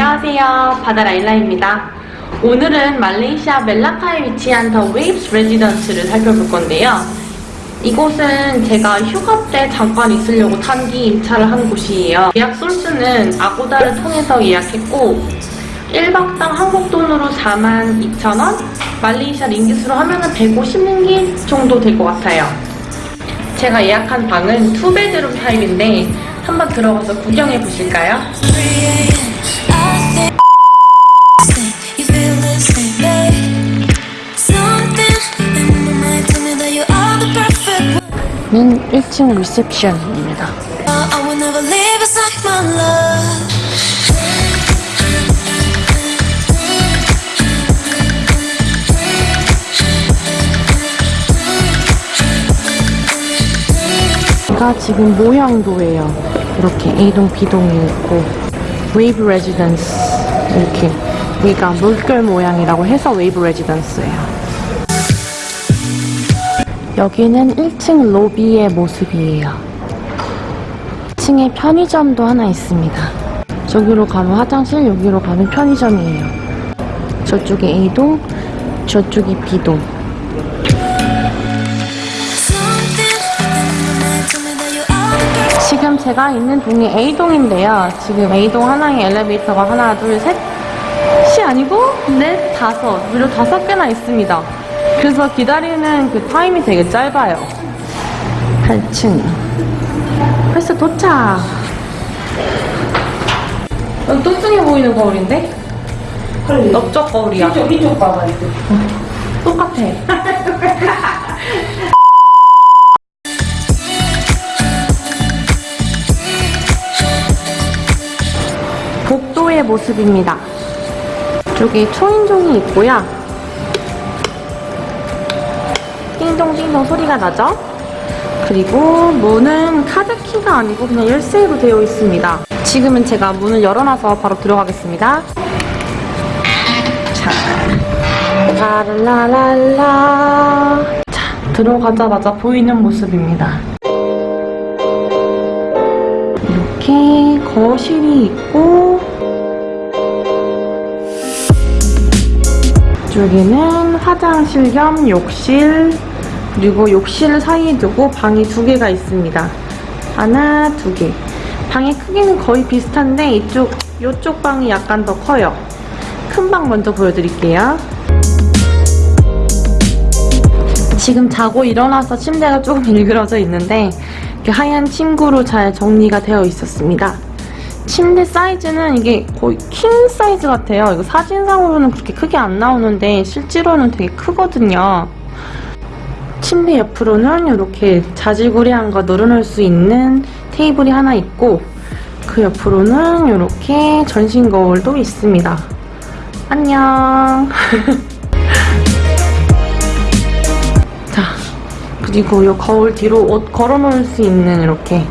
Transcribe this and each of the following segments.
안녕하세요. 바다라일라입니다. 오늘은 말레이시아 멜라카에 위치한 더 웨이브스 레지던스를 살펴볼 건데요. 이곳은 제가 휴가 때 잠깐 있으려고 단기 임차를 한 곳이에요. 예약 source는 아고다를 통해서 예약했고 1박당 한국 돈으로 42,000원, 말레이시아 링깃으로 하면 150링깃 정도 될 것 같아요. 제가 예약한 방은 two bedroom 타입인데 한번 들어가서 구경해 보실까요? 는 1층 리셉션입니다. 제가 지금 모형도예요. 이렇게 A동, B동이 있고 웨이브 레지던스 이렇게 여기가 물결 모양이라고 해서 웨이브 레지던스예요. 여기는 1층 로비의 모습이에요. 2층에 편의점도 하나 있습니다. 저기로 가면 화장실, 여기로 가면 편의점이에요. 저쪽에 A동, 저쪽이 B동. 지금 제가 있는 동이 A동인데요. 지금 A동 하나에 엘리베이터가 하나, 둘, 셋, 시 아니고 넷, 다섯, 무려 다섯 개나 있습니다. 그래서 기다리는 그 타임이 되게 짧아요. 8층. 벌써 도착. 여기 뚱뚱해 보이는 거울인데? 넓적 거울이야. 이쪽 이쪽 봐봐 이쪽. 똑같아. 복도의 모습입니다. 이쪽에 초인종이 있고요. 띵동띵동 소리가 나죠? 그리고 문은 카드키가 아니고 그냥 열쇠로 되어 있습니다. 지금은 제가 문을 열어놔서 바로 들어가겠습니다. 자, 라라라라. 자, 들어가자마자 보이는 모습입니다. 이렇게 거실이 있고 이쪽에는 화장실 겸 욕실 그리고 욕실 사이에 두고 방이 두 개가 있습니다. 하나, 두 개. 방의 크기는 거의 비슷한데 이쪽 이쪽 방이 약간 더 커요. 큰 방 먼저 보여드릴게요. 지금 자고 일어나서 침대가 조금 일그러져 있는데 하얀 침구로 잘 정리가 되어 있었습니다. 침대 사이즈는 이게 거의 킹 사이즈 같아요. 이거 사진상으로는 그렇게 크게 안 나오는데 실제로는 되게 크거든요. 침대 옆으로는 이렇게 자질구레한 거 널어놓을 수 있는 테이블이 하나 있고 그 옆으로는 이렇게 전신 거울도 있습니다. 안녕. 자, 그리고 이 거울 뒤로 옷 걸어놓을 수 있는 이렇게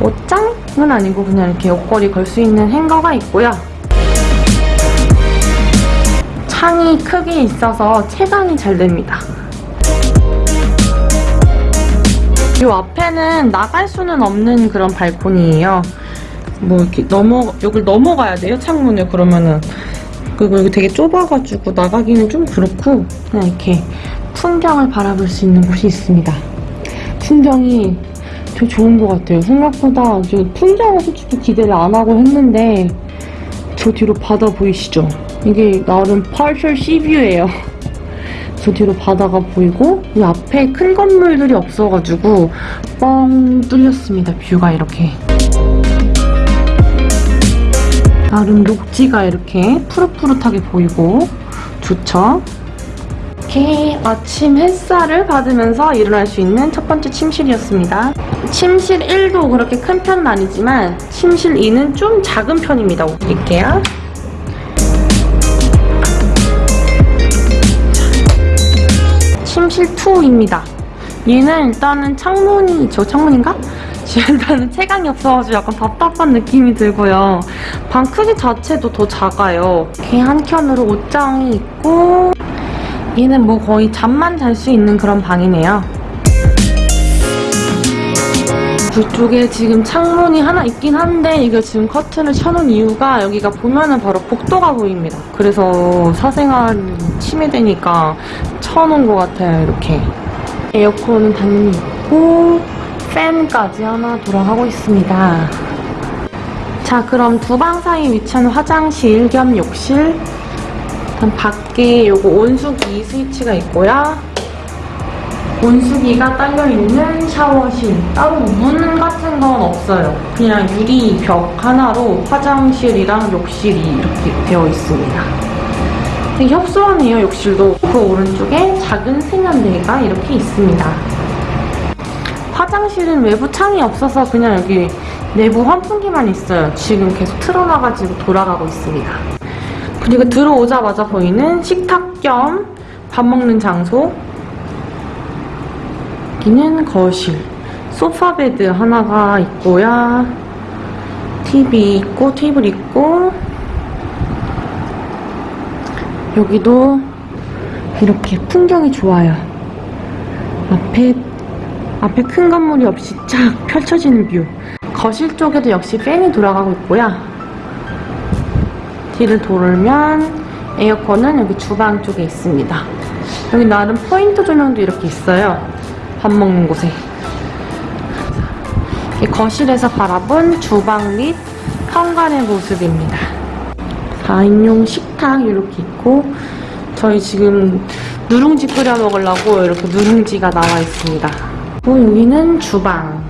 옷장은 아니고 그냥 이렇게 옷걸이 걸 수 있는 행거가 있고요. 창이 크게 있어서 채광이 잘 됩니다. 이 앞에는 나갈 수는 없는 그런 발코니예요. 뭐 이렇게 넘어 여길 넘어가야 돼요 창문을 그러면은 그리고 여기 되게 좁아가지고 나가기는 좀 그렇고 그냥 이렇게 풍경을 바라볼 수 있는 곳이 있습니다. 풍경이 되게 좋은 것 같아요. 생각보다 저 풍경을 솔직히 기대를 안 하고 했는데 저 뒤로 바다 보이시죠? 이게 나름 sea view예요. 저 뒤로 바다가 보이고 이 앞에 큰 건물들이 없어가지고 뻥 뚫렸습니다. 뷰가 이렇게. 나름 녹지가 이렇게 푸릇푸릇하게 보이고 좋죠? 이렇게 아침 햇살을 받으면서 일어날 수 있는 첫 번째 침실이었습니다. 침실 1도 그렇게 큰 편은 아니지만 침실 2는 좀 작은 편입니다. 드릴게요. 침실 2입니다. 얘는 일단은 창문이 저 창문인가? 일단은 채광이 없어가지고 약간 답답한 느낌이 들고요. 방 크기 자체도 더 작아요. 이렇게 한 켠으로 옷장이 있고 얘는 뭐 거의 잠만 잘 수 있는 그런 방이네요. 이쪽에 지금 창문이 하나 있긴 한데 이게 지금 커튼을 쳐놓은 이유가 여기가 보면은 바로 복도가 보입니다. 그래서 사생활 침해되니까 쳐놓은 것 같아요, 이렇게. 에어컨은 당연히 있고 팬까지 하나 돌아가고 있습니다. 자, 그럼 두 방 사이 위치한 화장실 겸 욕실. 일단 밖에 요거 온수기 스위치가 있고요. 온수기가 딸려있는 샤워실. 따로 문 같은 건 없어요. 그냥 유리 벽 하나로 화장실이랑 욕실이 이렇게 되어 있습니다. 되게 협소하네요, 욕실도. 그 오른쪽에 작은 세면대가 이렇게 있습니다. 화장실은 외부 창이 없어서 그냥 여기 내부 환풍기만 있어요. 지금 계속 틀어놔가지고 돌아가고 있습니다. 그리고 들어오자마자 보이는 식탁 겸 밥 먹는 장소. 여기는 거실. 소파 베드 하나가 있고요. TV 있고, 테이블 있고. 여기도 이렇게 풍경이 좋아요. 앞에 앞에 큰 건물이 없이 쫙 펼쳐지는 view. 거실 쪽에도 역시 팬이 돌아가고 있고요. 뒤를 돌면 에어컨은 여기 주방 쪽에 있습니다. 여기 나름 포인트 조명도 이렇게 있어요. 밥 먹는 곳에. 이 거실에서 바라본 주방 및 현관의 모습입니다. 4인용 식탁 이렇게 있고 저희 지금 누룽지 끓여 먹으려고 이렇게 누룽지가 나와 있습니다. 여기는 주방.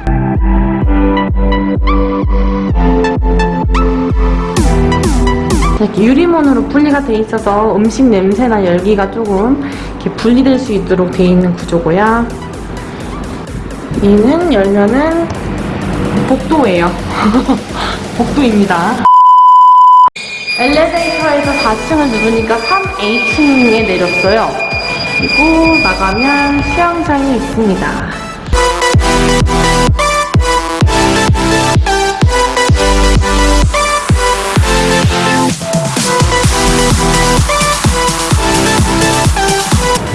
이렇게 유리문으로 분리가 돼 있어서 음식 냄새나 열기가 조금 이렇게 분리될 수 있도록 돼 있는 구조고요. 얘는 열면은 복도예요. 복도입니다. 엘리베이터에서 4층을 누르니까 3A층에 내렸어요. 그리고 나가면 수영장이 있습니다.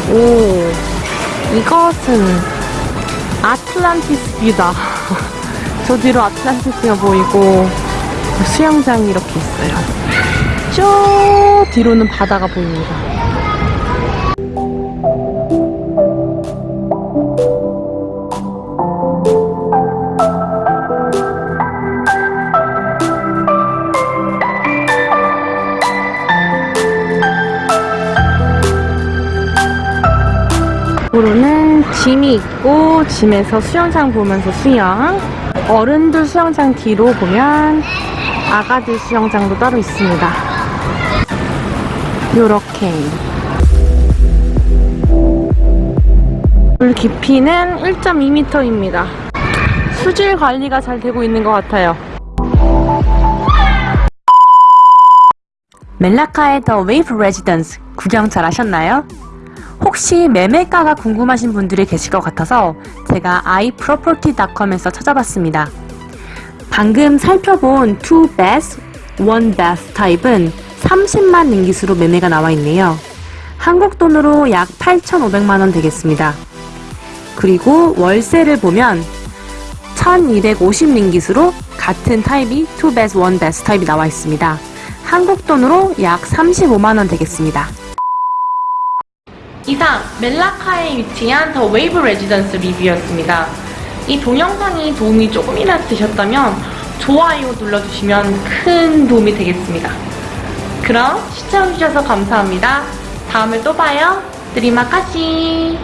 오, 이것은 아틀란티스 뷰다. 저 뒤로 아틀란티스가 보이고 수영장이 이렇게 있어요. 저 뒤로는 바다가 보입니다. 뒤로는 gym이 있고 gym에서 수영장 보면서 수영 어른들 수영장 뒤로 보면 아가들 수영장도 따로 있습니다 요렇게 물 깊이는 1.2m입니다 수질 관리가 잘 되고 있는 것 같아요 멜라카의 더 웨이브 레지던스 구경 잘 하셨나요? 혹시 매매가가 궁금하신 분들이 계실 것 같아서 제가 iproperty.com에서 찾아봤습니다. 방금 살펴본 2 bath, 1 bath 타입은 30만 링깃으로 매매가 나와 있네요. 한국 돈으로 약 8,500만원 되겠습니다. 그리고 월세를 보면 1,250 링깃으로 같은 타입이 2 bath, 1 bath 타입이 나와 있습니다. 한국 돈으로 약 35만원 되겠습니다. 이상 멜라카에 위치한 더 웨이브 레지던스 리뷰였습니다. 이 동영상이 도움이 조금이나 되셨다면 좋아요 눌러주시면 큰 도움이 되겠습니다. 그럼 시청해주셔서 감사합니다. 다음에 또 봐요. Terima kasih